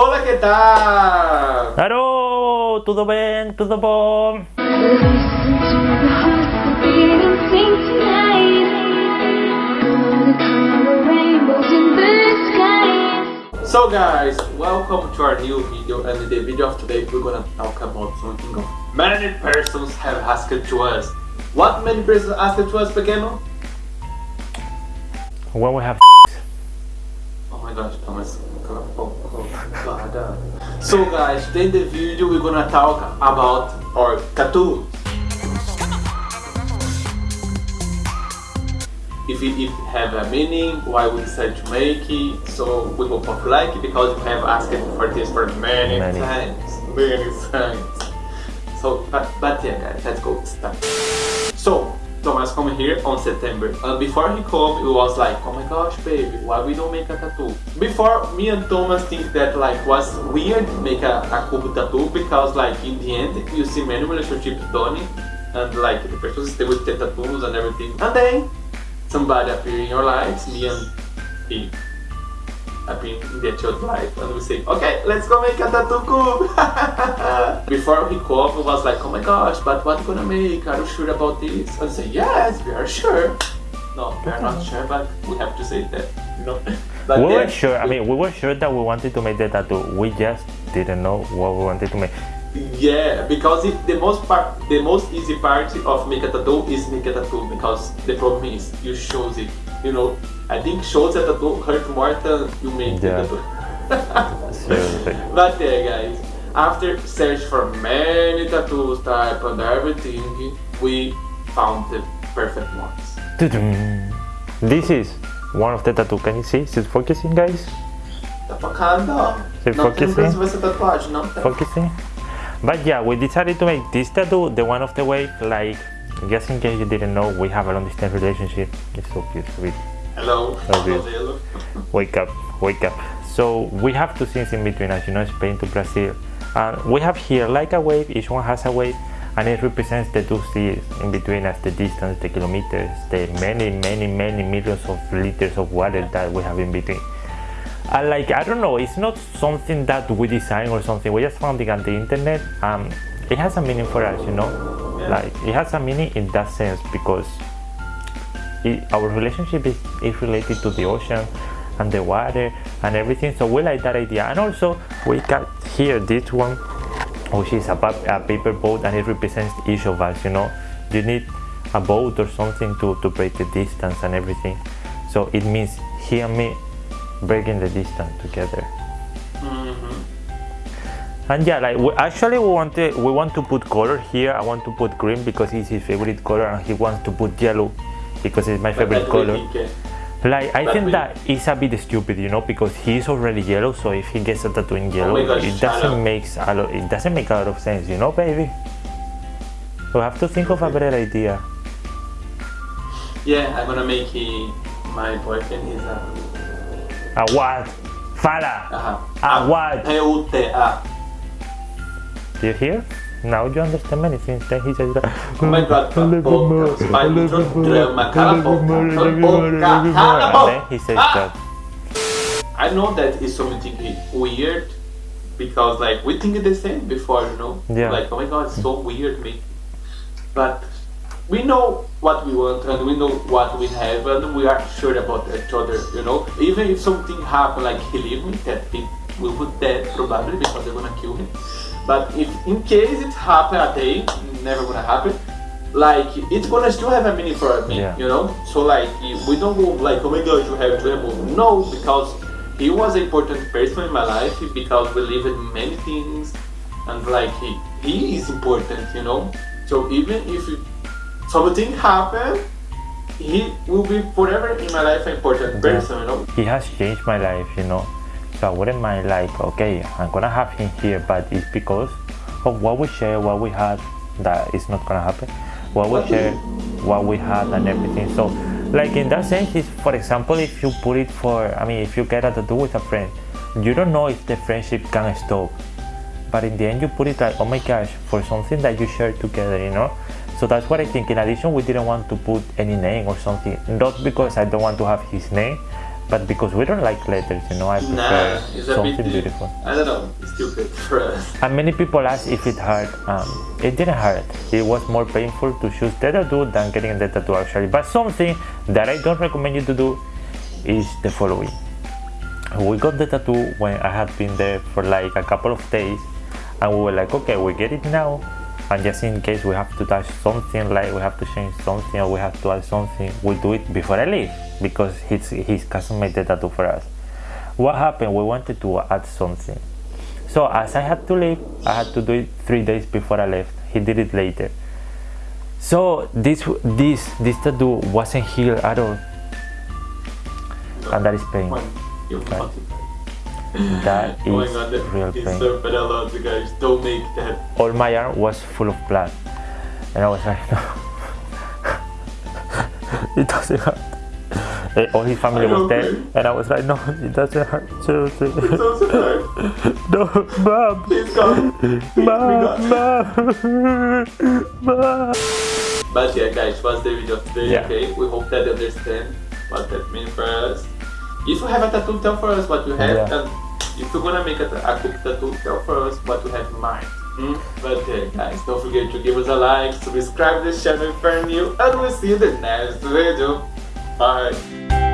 Olá, que tal? Alô, tudo bem? Tudo bom? Listen to the heart beat and sing tonight. Gonna color rainbows in the sky. So guys, welcome to our new video and in the video of today we're gonna talk about something of many persons have asked to us. What many persons asked to us, Pequeno? When we have Oh my gosh, Thomas. Oh, oh, God. So guys, today in the video we're gonna talk about our tattoos. If it, it have a meaning, why we decided to make it. So we hope of like it because we have asked for this for many, Many. times. Many times. So, but, but yeah guys, let's go start. So, Thomas come here on September. And before he come it was like oh my gosh baby why we don't make a tattoo? Before me and Thomas think that like was weird make a, a cubo tattoo because like in the end you see many relationships done and like the person stay with the tattoos and everything. And then somebody appear in your lives me and he appear in the church life. And we say okay let's go make a tattoo. Cube before he it was like oh my gosh but what gonna make? Are you sure about this? And say yes we are sure. No we are not sure but we have to say that no but we were sure, I mean, we were sure that we wanted to make the tattoo. We just didn't know what we wanted to make. Yeah, because it, the most part, the most easy part of make a tattoo is make a tattoo because the problem is you shows it. You know, I think shows a tattoo hurt more than you make Yeah. the tattoo. But yeah, guys, after search for many tattoos type and everything, we found the perfect ones. This is one of the tattoo. Can you see? Is it focusing, guys? Tá focando? Você Não tem focusing? pra você essa tatuagem, não tem. Focusing. But yeah, we decided to make this tattoo the one of the wave. Like, just in case you didn't know, we have a long distance relationship. It's so cute, beautiful. Hello, Okay. modelo. wake up wake up so we have two scenes in between as you know spain to brazil and we have here like a wave each one has a wave and it represents the two seas in between as the distance the kilometers the many many many millions of liters of water that we have in between and like i don't know it's not something that we design or something we just found it on the internet um it has a meaning for us you know. Like it has a meaning in that sense because it, our relationship is, is related to the ocean and the water and everything. So we like that idea. And also we got here this one which is a, a paper boat and it represents each of us you know. You need a boat or something to, to break the distance and everything. So it means he and me breaking the distance together. And yeah like we, actually we want to we want to put color here i want to put green because it's his favorite color and he wants to put yellow because it's my But favorite color Like I think that is a bit stupid, you know, because he's already yellow. So if he gets a tattoo in yellow, Oh gosh, it doesn't make a lot. It doesn't make a lot of sense, you know, baby. We have to think of a better idea. Yeah, I'm gonna make he, my boyfriend is a. A what? Fala. Aha. A ah, what? P-U-T-A. Do you hear? Now you understand many things. Then he says, Oh my god, cala a boca. Vai no drama, cala a boca. Cala a boca. Cala a And boca. then he says that. I know that is something weird because like we think the same before, you know? Yeah. Like, oh my god, it's so weird me. But we know what we want and we know what we have and we are sure about each other, you know? Even if something happen like he leave me, that he will put dead probably because they're gonna kill him. But if in case it happen a day, never gonna happen, like it's gonna still have a meaning for me, Yeah. you know? So like we don't go like oh my god you have to remove no because he was an important person in my life because we lived many things and like he, he is important, you know? So even if something happen, he will be forever in my life an important person, you know? He has changed my life, you know. So I wouldn't mind like, okay, I'm gonna have him here, but it's because of what we share, what we had, that is not gonna happen. What we share, what we had, and everything. So, like in that sense, is for example, if you put it for, I mean, if you get a tattoo with a friend, you don't know if the friendship can stop. But in the end, you put it like, oh my gosh, for something that you share together, you know. So that's what I think. In addition, we didn't want to put any name or something. Not because I don't want to have his name, but because we don't like letters, you know, I prefer Nah, something bit beautiful. I don't know, it's stupid for us. And many people ask if it hurt. Um, it didn't hurt. It was more painful to choose the tattoo than getting the tattoo actually. But something that I don't recommend you to do is the following. We got the tattoo when I had been there for like a couple of days, and we were like, okay, we get it now. And just in case we have to touch something, like we have to change something or we have to add something, we do it before I leave because he's, his cousin made the tattoo for us. What happened? We wanted to add something. So as I had to leave, I had to do it three days before I left. He did it later. So this this this tattoo wasn't healed at all, and that is pain. That Oh my is god, real is pain. so bad a lot, you guys. Don't make that. All my arm was full of blood, and I was like, no, it doesn't hurt. All his family was there, okay? and I was like, no, it doesn't hurt. Seriously, It's so sad. no, mom, Please mom, mom, mom. But yeah, guys, what's the video today? Yeah. Okay, we hope that you understand what that means for us. If you have a tattoo, tell for us what you have, Yeah. and if you're gonna make a, a cool tattoo, tell for us what you have in mind. Hmm? But yeah, guys, don't forget to give us a like, subscribe to this channel if you're new, and we'll see you in the next video. Bye.